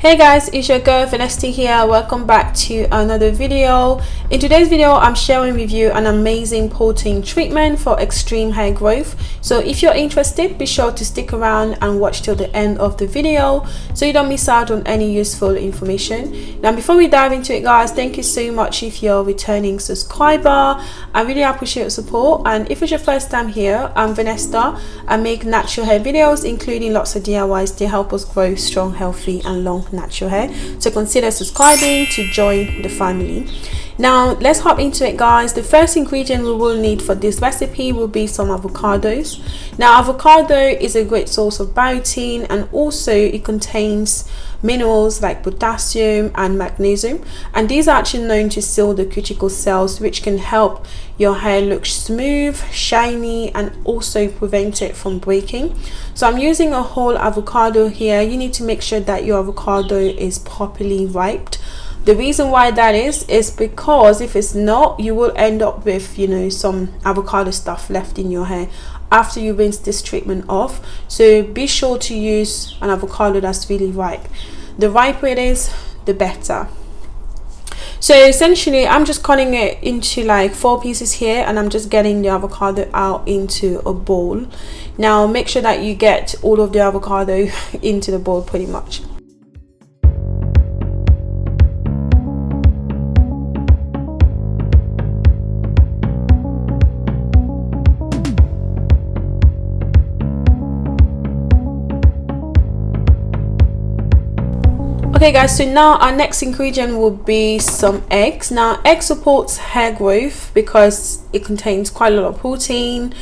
hey guys it's your girl Vanessa here. Welcome back to another video. In today's video i'm sharing with you an amazing protein treatment for extreme hair growth. So if you're interested be sure to stick around and watch till the end of the video so you don't miss out on any useful information. Now before we dive into it guys thank you so much if you're a returning subscriber. I really appreciate your support. And if it's your first time here i'm Vanessa. I make natural hair videos including lots of diys to help us grow strong healthy and long natural hair eh? so consider subscribing to join the family now let's hop into it guys. The first ingredient we will need for this recipe will be some avocados. Now avocado is a great source of biotin and also it contains minerals like potassium and magnesium. And these are actually known to seal the cuticle cells which can help your hair look smooth shiny and also prevent it from breaking. So i'm using a whole avocado here. You need to make sure that your avocado is properly ripe the reason why that is is because if it's not you will end up with you know some avocado stuff left in your hair after you rinse this treatment off. So be sure to use an avocado that's really ripe. The riper it is the better. So essentially i'm just cutting it into like four pieces here and i'm just getting the avocado out into a bowl. Now make sure that you get all of the avocado into the bowl pretty much okay guys so now our next ingredient will be some eggs. Now egg supports hair growth because it contains quite a lot of protein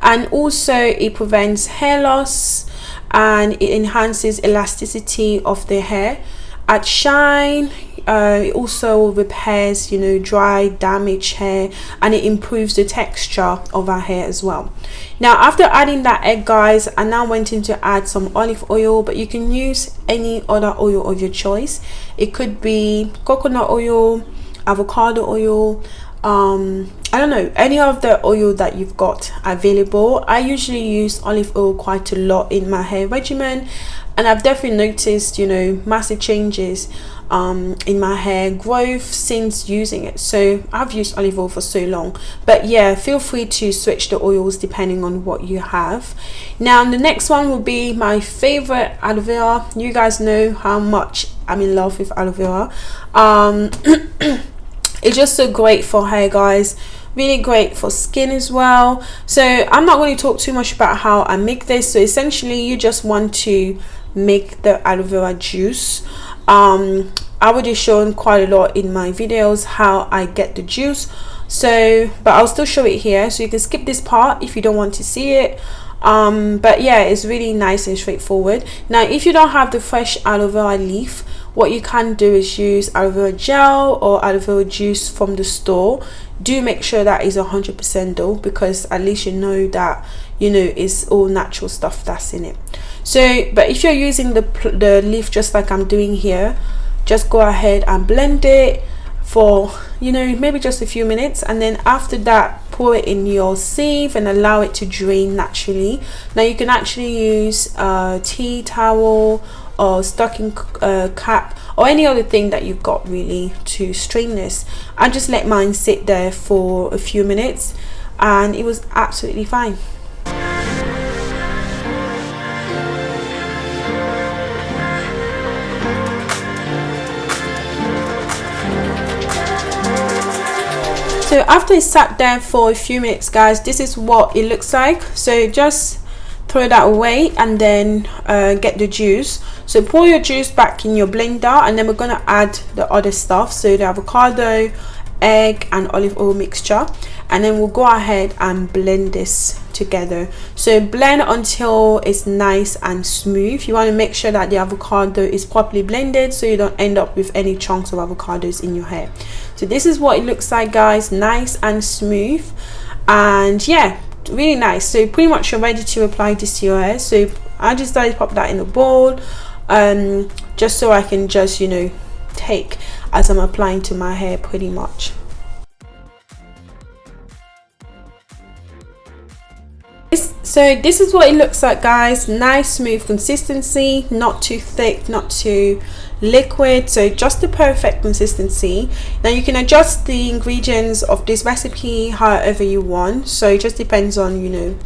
and also it prevents hair loss and it enhances elasticity of the hair. At shine uh, it also repairs you know dry damaged hair and it improves the texture of our hair as well. Now after adding that egg guys i now went in to add some olive oil but you can use any other oil of your choice. It could be coconut oil avocado oil um i don't know any of the oil that you've got available i usually use olive oil quite a lot in my hair regimen and i've definitely noticed you know massive changes um, in my hair growth since using it. So I've used olive oil for so long. But yeah feel free to switch the oils depending on what you have. Now the next one will be my favorite aloe vera. You guys know how much I'm in love with aloe vera. Um, it's just so great for hair guys really great for skin as well. So I'm not going to talk too much about how I make this. So essentially you just want to make the aloe vera juice. Um i would have shown quite a lot in my videos how i get the juice. So but i'll still show it here. So you can skip this part if you don't want to see it. Um but yeah it's really nice and straightforward. Now if you don't have the fresh aloe vera leaf what you can do is use aloe vera gel or aloe vera juice from the store do make sure that is 100% though because at least you know that you know it's all natural stuff that's in it. So but if you're using the the leaf just like i'm doing here just go ahead and blend it for you know maybe just a few minutes and then after that pour it in your sieve and allow it to drain naturally. Now you can actually use a tea towel or stocking uh, cap or any other thing that you've got really to strain this. I just let mine sit there for a few minutes and it was absolutely fine. So after it sat there for a few minutes guys this is what it looks like. So just throw that away and then uh, get the juice. So pour your juice back in your blender and then we're going to add the other stuff. So the avocado egg and olive oil mixture. And then we'll go ahead and blend this together. So blend until it's nice and smooth. You want to make sure that the avocado is properly blended so you don't end up with any chunks of avocados in your hair. So this is what it looks like guys. Nice and smooth. And yeah really nice. So pretty much you're ready to apply this to your hair. So I just started to pop that in a bowl um just so I can just you know take as I'm applying to my hair pretty much. So this is what it looks like guys. Nice smooth consistency. Not too thick not too liquid so just the perfect consistency. Now you can adjust the ingredients of this recipe however you want. So it just depends on you know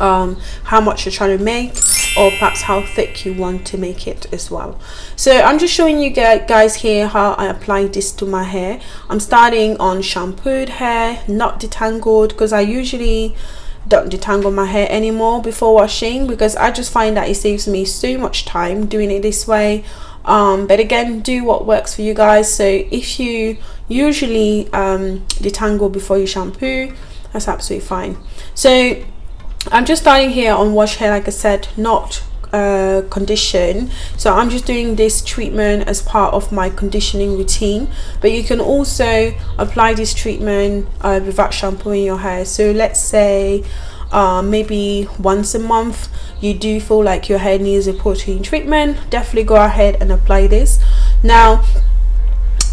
um, how much you're trying to make or perhaps how thick you want to make it as well. So i'm just showing you guys here how i apply this to my hair. I'm starting on shampooed hair not detangled because i usually don't detangle my hair anymore before washing because i just find that it saves me so much time doing it this way um, but again do what works for you guys. So if you usually um, detangle before you shampoo that's absolutely fine. So I'm just starting here on wash hair like I said not uh, condition. So I'm just doing this treatment as part of my conditioning routine. But you can also apply this treatment uh, without shampooing your hair. So let's say uh, maybe once a month you do feel like your hair needs a protein treatment. Definitely go ahead and apply this. Now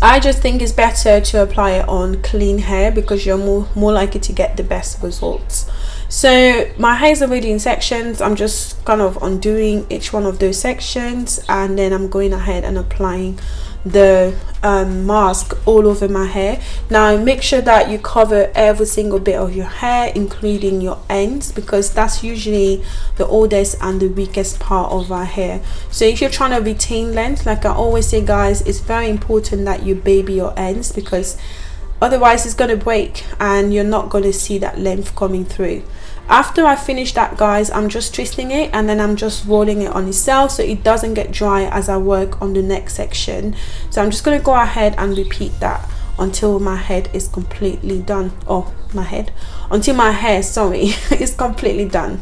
I just think it's better to apply it on clean hair because you're more more likely to get the best results. So my hair is already in sections. I'm just kind of undoing each one of those sections and then i'm going ahead and applying the um, mask all over my hair. Now make sure that you cover every single bit of your hair including your ends because that's usually the oldest and the weakest part of our hair. So if you're trying to retain length like i always say guys it's very important that you baby your ends because otherwise it's going to break and you're not going to see that length coming through after I finish that guys I'm just twisting it and then I'm just rolling it on itself so it doesn't get dry as I work on the next section. So I'm just going to go ahead and repeat that until my head is completely done. Oh my head. Until my hair sorry is completely done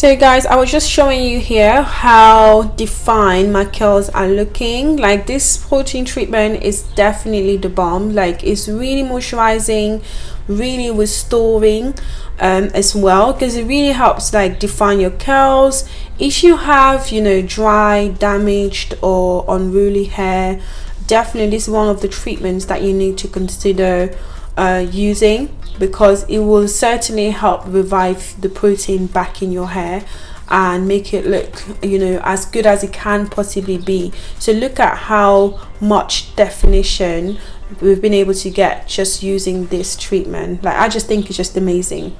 so guys i was just showing you here how defined my curls are looking. Like this protein treatment is definitely the bomb. Like it's really moisturizing really restoring um, as well because it really helps like define your curls. If you have you know dry damaged or unruly hair definitely this is one of the treatments that you need to consider uh, using because it will certainly help revive the protein back in your hair and make it look you know as good as it can possibly be. So look at how much definition we've been able to get just using this treatment. Like i just think it's just amazing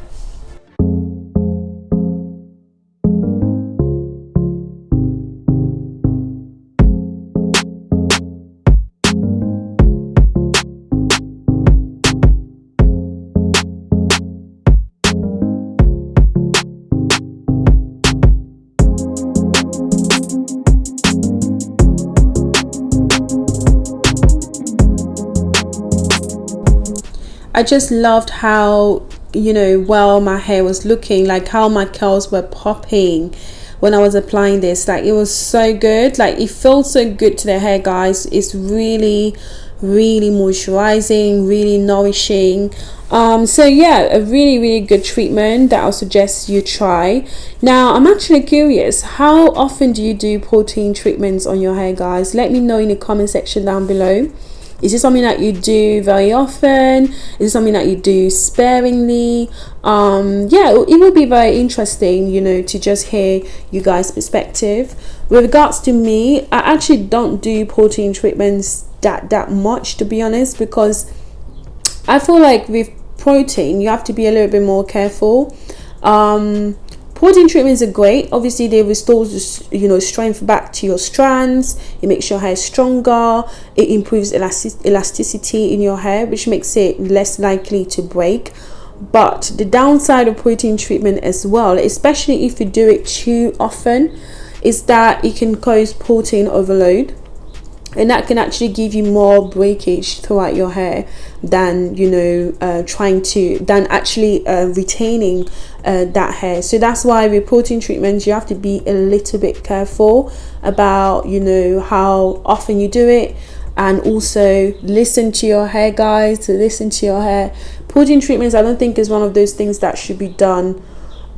I just loved how you know well my hair was looking like how my curls were popping when I was applying this. Like it was so good. Like it felt so good to the hair guys. It's really really moisturizing really nourishing. Um so yeah a really really good treatment that I'll suggest you try. Now I'm actually curious how often do you do protein treatments on your hair guys? Let me know in the comment section down below is this something that you do very often? Is it something that you do sparingly? Um yeah it will be very interesting you know to just hear you guys perspective. With regards to me i actually don't do protein treatments that that much to be honest because i feel like with protein you have to be a little bit more careful. Um Protein treatments are great. Obviously, they restore you know strength back to your strands. It makes your hair stronger. It improves elastic elasticity in your hair, which makes it less likely to break. But the downside of protein treatment as well, especially if you do it too often, is that it can cause protein overload and that can actually give you more breakage throughout your hair than you know uh, trying to than actually uh, retaining uh, that hair. So that's why protein treatments you have to be a little bit careful about you know how often you do it. And also listen to your hair guys to listen to your hair. Protein treatments i don't think is one of those things that should be done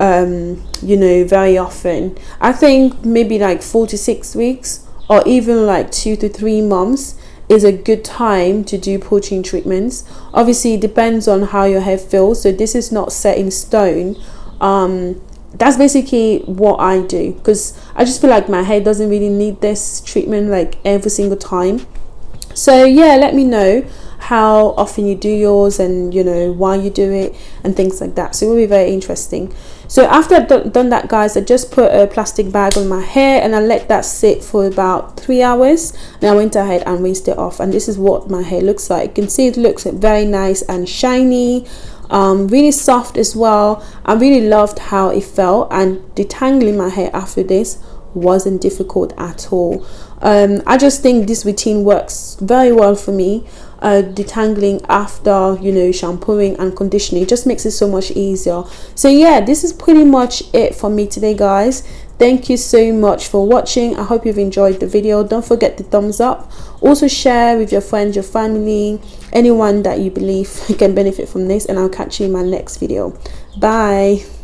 um you know very often. I think maybe like four to six weeks or even like two to three months is a good time to do protein treatments. Obviously it depends on how your hair feels so this is not set in stone. Um that's basically what I do because I just feel like my hair doesn't really need this treatment like every single time. So yeah let me know how often you do yours and you know why you do it and things like that. So it will be very interesting. So after I've done that guys I just put a plastic bag on my hair and I let that sit for about three hours. And I went ahead and rinsed it off. And this is what my hair looks like. You can see it looks very nice and shiny um, really soft as well. I really loved how it felt. And detangling my hair after this wasn't difficult at all. Um, I just think this routine works very well for me uh, detangling after you know shampooing and conditioning. It just makes it so much easier. So yeah this is pretty much it for me today guys. Thank you so much for watching. I hope you've enjoyed the video. Don't forget the thumbs up. Also share with your friends your family anyone that you believe can benefit from this and i'll catch you in my next video. Bye